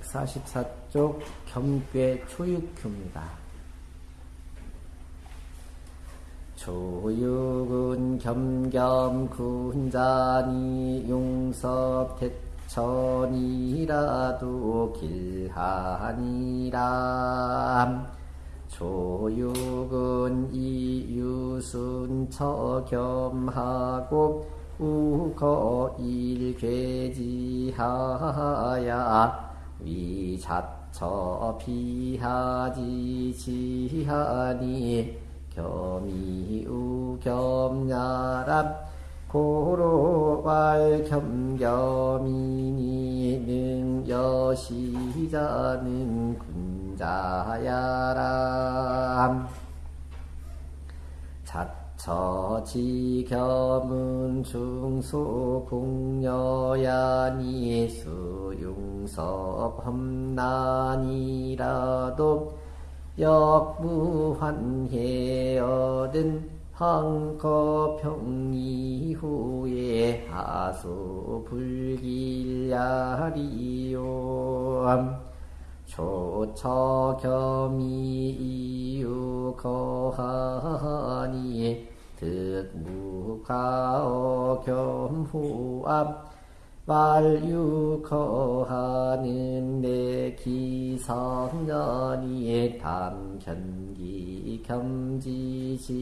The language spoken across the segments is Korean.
144쪽 겸괴 초육규입니다. 초육은 겸겸 군자니 용섭 대천이라도 길하니라 조육은 이유순 처겸하고 우거 일괴지하야 위자처 비하지 지하니 겸이우 겸야람 고로왈 겸겸이니 능여시자는 군자야람 자처지겸은 중소공여야니 수용섭 험난이라도 역무환해 얻은 황거평 이후에 하수 불길야리요 초처겸이 이유 거하니 득무가어 겸후암 말유거하는 내 기성년이 담견기 겸지지구로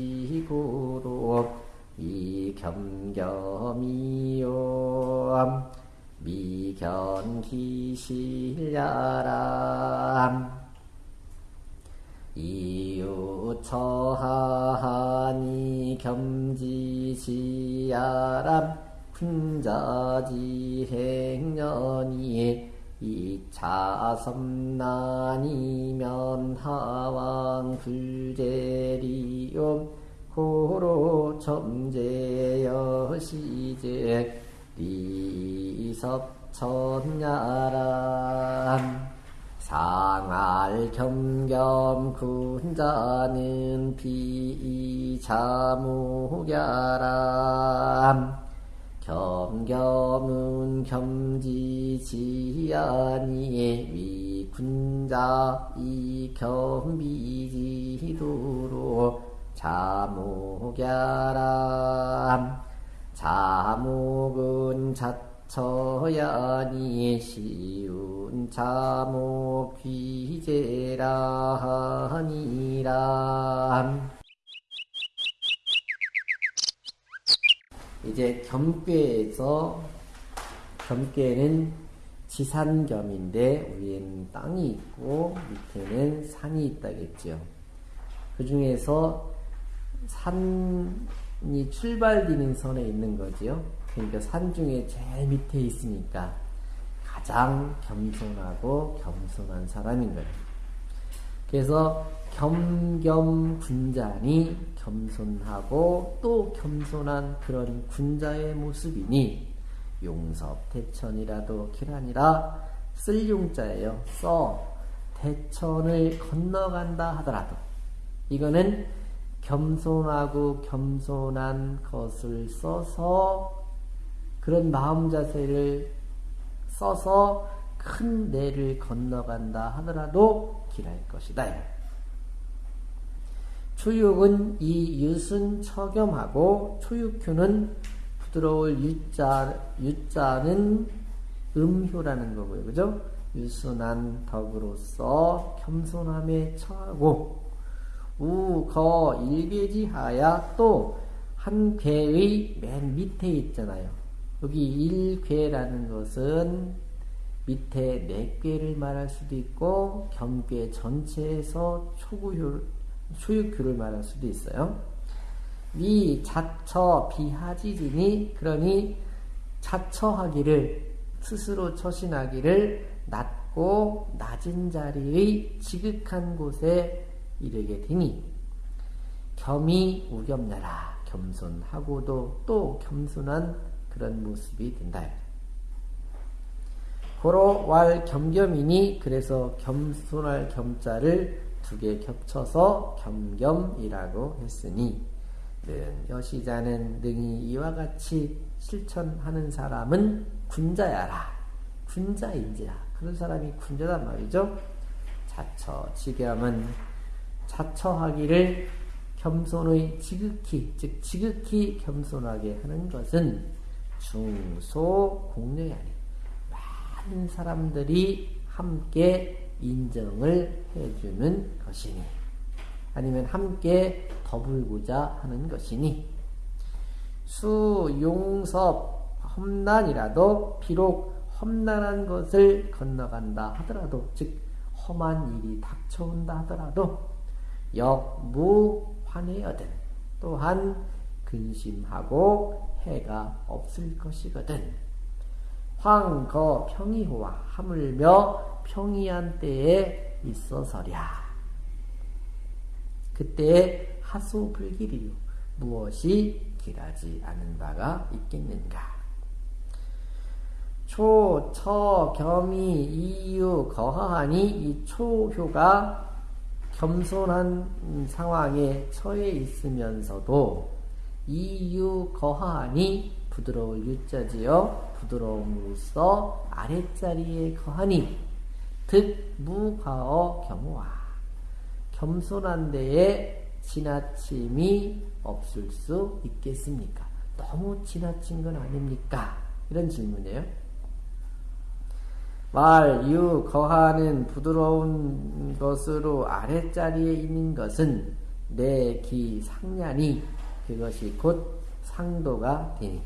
이 겸겸이요. 미견기실야람 이유처하니 겸지지야람 군자지행년이 이차섬난이면 하왕 불제리움 고로 점제여시제 리섭천야람 상알 겸겸 군자는 비자무야람 겸겸은 겸지지아니 위군자 이겸비지도로 자목야람 자목은 자 처야니 시운 자목 귀제라니람 이제 겸괴에서 겸괴는 지산겸인데 위에는 땅이 있고 밑에는 산이 있다겠죠. 그 중에서 산이 출발되는 선에 있는 거지요. 그러니까 산 중에 제일 밑에 있으니까 가장 겸손하고 겸손한 사람인 거예요. 그래서 겸겸 군자니 겸손하고 또 겸손한 그런 군자의 모습이니 용섭 대천이라도 기란이라 쓸 용자예요. 써 대천을 건너간다 하더라도 이거는 겸손하고 겸손한 것을 써서 그런 마음 자세를 써서 큰 내를 건너간다 하더라도 길할 것이다. 초육은 이 유순 처겸하고 초육휴는 부드러울 유자, 유자는 음효라는 거고요. 그죠? 유순한 덕으로서 겸손함에 처하고 우, 거, 일괴지하야 또한 괴의 맨 밑에 있잖아요. 여기 일괴라는 것은 밑에 네 괴를 말할 수도 있고 겸괴 전체에서 초구효 수육규를 말할 수도 있어요. 미 자처 비하지지니 그러니 자처하기를 스스로 처신하기를 낮고 낮은 자리의 지극한 곳에 이르게 되니 겸이 우겸나라 겸손하고도 또 겸손한 그런 모습이 된다. 고로 왈 겸겸이니 그래서 겸손할 겸자를 두 개 겹쳐서 겸겸이라고 했으니 는 여시자는 능히 이와 같이 실천하는 사람은 군자야라 군자인지라 그런 사람이 군자단 말이죠. 자처, 지겸은 자처하기를 겸손의 지극히, 즉 지극히 겸손하게 하는 것은 중소 공력이 아니 많은 사람들이 함께 인정을 해주는 것이니 아니면 함께 더불고자 하는 것이니. 수, 용섭, 험난이라도 비록 험난한 것을 건너간다 하더라도 즉 험한 일이 닥쳐온다 하더라도 역무환해여든 또한 근심하고 해가 없을 것이거든. 황거 평이호와 하물며 평이한 때에 있어서랴. 그때에 하소불길이요. 무엇이 길하지 않은 바가 있겠는가? 초, 처, 겸이, 이유, 거하하니 이 초효가 겸손한 상황에 처해 있으면서도 이유, 거하하니 부드러울 유자지요 부드러움으로써 아랫자리에 거하니 득 무가어 경우와 겸손한 데에 지나침이 없을 수 있겠습니까? 너무 지나친 건 아닙니까? 이런 질문이에요. 말, 유, 거하는 부드러운 것으로 아랫자리에 있는 것은 내 기 상년이 그것이 곧 상도가 되니.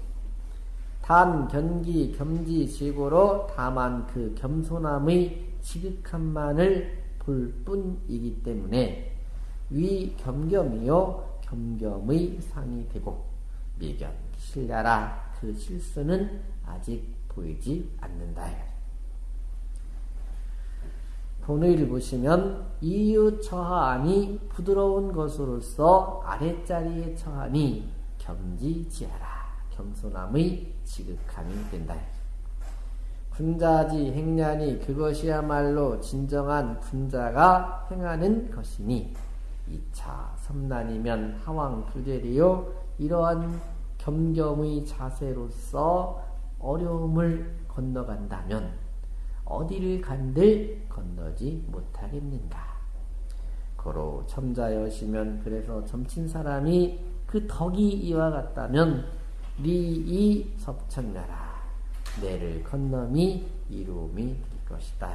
단, 견기, 겸지, 지고로 다만 그 겸손함의 지극함만을 볼 뿐이기 때문에 위 겸겸이요 겸겸의 상이 되고 미견 신ля라 그 실수는 아직 보이지 않는다. 본의를 보시면 이유 처하니 부드러운 것으로서 아랫자리에 처하니 겸지지하라 겸손함의 지극함이 된다. 군자지 행냐니 그것이야말로 진정한 군자가 행하는 것이니 2차 섬난이면 하왕 불제리요 이러한 겸겸의 자세로서 어려움을 건너간다면 어디를 간들 건너지 못하겠는가. 고로 점자여시면 그래서 점친 사람이 그 덕이 이와 같다면 리이 섭천나라 내를 건너미 이루음이 될 것이다.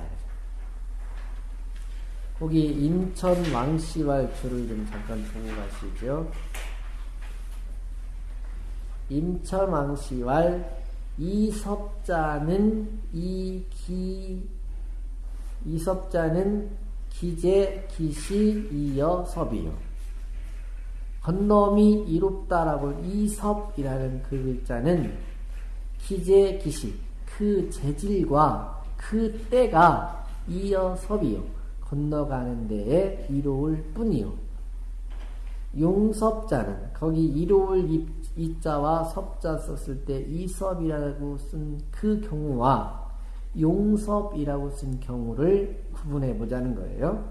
거기 인천 왕씨왈 줄을 좀 잠깐 보고 가시죠. 인천 왕씨왈 이섭자는 이기 이섭자는 기재 기시 이여 섭이요. 건놈이 이롭다라고 이섭이라는 그 글자는 기재 기시 그 재질과 그 때가 이어 섭이요. 건너가는 데에 이로울 뿐이요. 용섭자는 거기 이로울 이자와 섭자 썼을 때 이섭이라고 쓴 그 경우와 용섭이라고 쓴 경우를 구분해 보자는 거예요.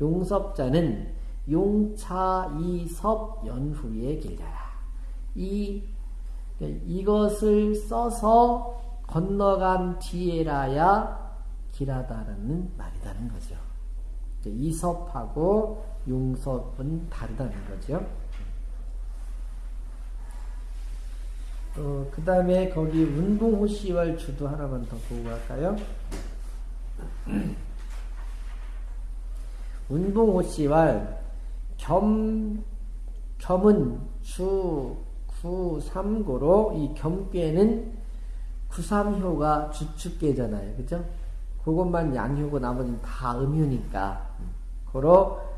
용섭자는 용차 이섭 연후의 길자라. 이 이것을 써서 건너간 뒤에라야 길하다는 말이다는 거죠. 이섭하고 용섭은 다르다는 거죠. 어, 그 다음에 거기 운동호시왈 주도 하나만 더 보고 갈까요? 운동호시왈 겸, 겸은 주, 구, 삼고로 이 겸께는 구삼효가 주축계잖아요. 그죠? 그것만 양효고 나머지는 다 음효니까. 고로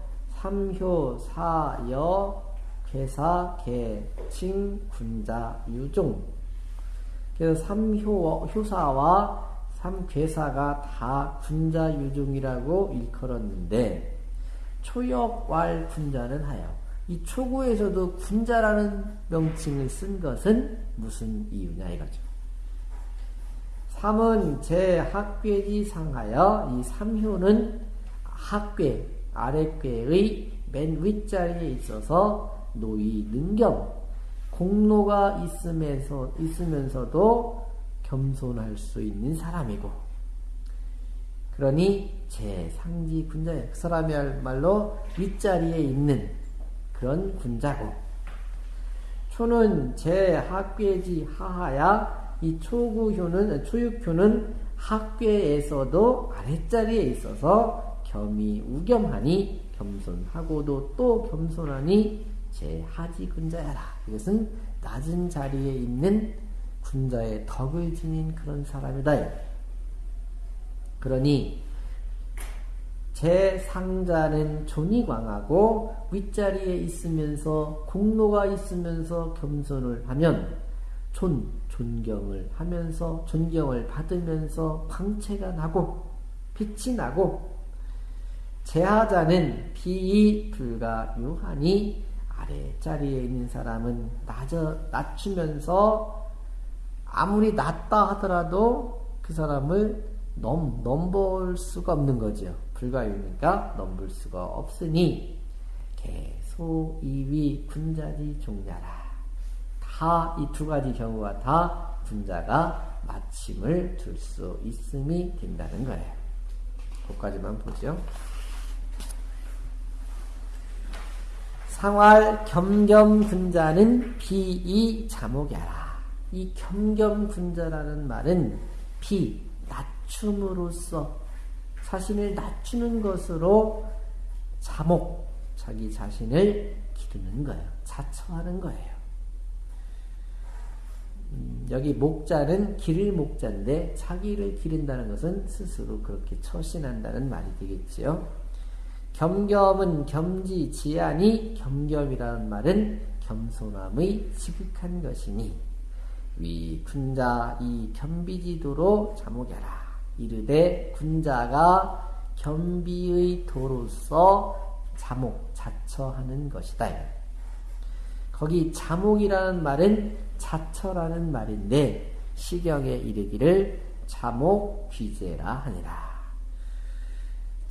삼효, 사여, 괴사, 개, 칭, 군자, 유종. 그래서 삼효, 효사와 삼괴사가 다 군자, 유종이라고 일컬었는데, 초역왈 군자는 하여, 이 초구에서도 군자라는 명칭을 쓴 것은 무슨 이유냐 이거죠. 삼은 제 학괴지 상하여 이 삼효는 학괴, 아랫괴의 맨 윗자리에 있어서 노이 능겸 공로가 있으면서 있으면서도 겸손할 수 있는 사람이고 그러니 제 상지 군자예요. 그 사람이야말로 윗자리에 있는 그런 군자고 초는 제학괴지 하하야 이 초구효는 초육효는 학괴에서도 아랫자리에 있어서 겸이 우겸하니 겸손하고도 또 겸손하니 제하지 군자야라. 이것은 낮은 자리에 있는 군자의 덕을 지닌 그런 사람이다. 그러니 재상자는 존이광하고 윗자리에 있으면서 공로가 있으면서 겸손을 하면 존 존경을 하면서 존경을 받으면서 광채가 나고 빛이 나고 제하자는 비이 불가 유하니 아래 자리에 있는 사람은 낮아, 낮추면서 아무리 낮다 하더라도 그 사람을 넘, 넘볼 수가 없는 거죠. 불가유니까 넘볼 수가 없으니 개소 이위 군자지 종자라. 다 이 두 가지 경우가 다 군자가 마침을 둘 수 있음이 된다는 거예요. 거까지만 보죠. 상활 겸겸 군자는 비이 자목야라. 이 겸겸 군자라는 말은 비 낮춤으로써 자신을 낮추는 것으로 자목 자기 자신을 기르는 거예요. 자처하는 거예요. 음, 여기 목자는 기를 목자인데 자기를 기른다는 것은 스스로 그렇게 처신한다는 말이 되겠지요. 겸겸은 겸지 지안이 겸겸이라는 말은 겸손함의 지극한 것이니 위 군자 이 겸비지도로 자목여라 이르되 군자가 겸비의 도로서 자목 자처하는 것이다. 거기 자목이라는 말은 자처라는 말인데 시경에 이르기를 자목 귀제라 하니라.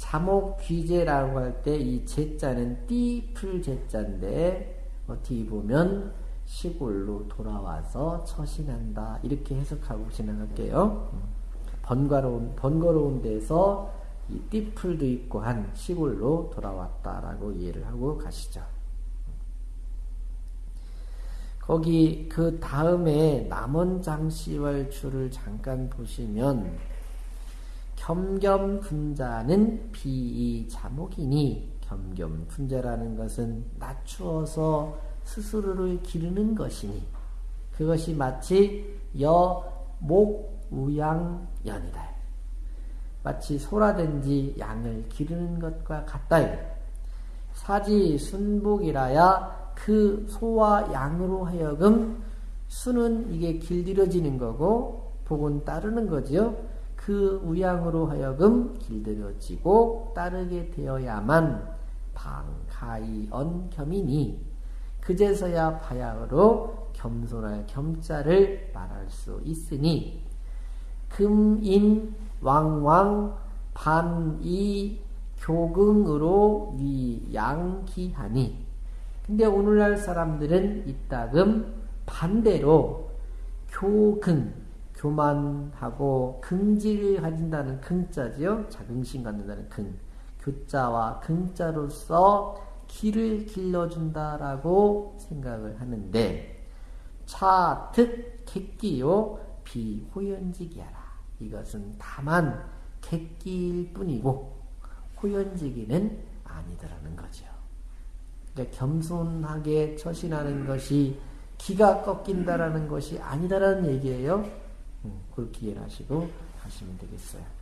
자목 귀제라고 할 때 이 제자는 띠풀 제자인데 어떻게 보면 시골로 돌아와서 처신한다 이렇게 해석하고 지나갈게요. 번거로운 번거로운 데서 이 띠풀도 있고 한 시골로 돌아왔다라고 이해를 하고 가시죠. 거기 그 다음에 남원장시월 줄을 잠깐 보시면 겸겸분자는 비이 자목이니 겸겸분자라는 것은 낮추어서 스스로를 기르는 것이니 그것이 마치 여 목 우양 연이다. 마치 소라든지 양을 기르는 것과 같다. 사지 순복이라야 그 소와 양으로 하여금 수는 이게 길들여지는 거고 복은 따르는 거지요. 그 우양으로 하여금 길들여지고 따르게 되어야만 방가이 언겸이니 그제서야 바야흐로 겸손할 겸자를 말할 수 있으니 금인 왕왕 반이 교긍으로 위양기하니 근데 오늘날 사람들은 이따금 반대로 교긍 교만하고 긍지를 가진다는 긍자지요. 자긍심 갖는다는 긍. 교자와 긍자로서 길을 길러준다라고 생각을 하는데 차특 객기요 비호연지기하라. 이것은 다만 객기일 뿐이고 호연지기는 아니더라는 거죠. 그러니까 겸손하게 처신하는 것이 기가 꺾인다라는 것이 아니다라는 얘기예요. 그렇게 이해하시고 하시면 되겠어요.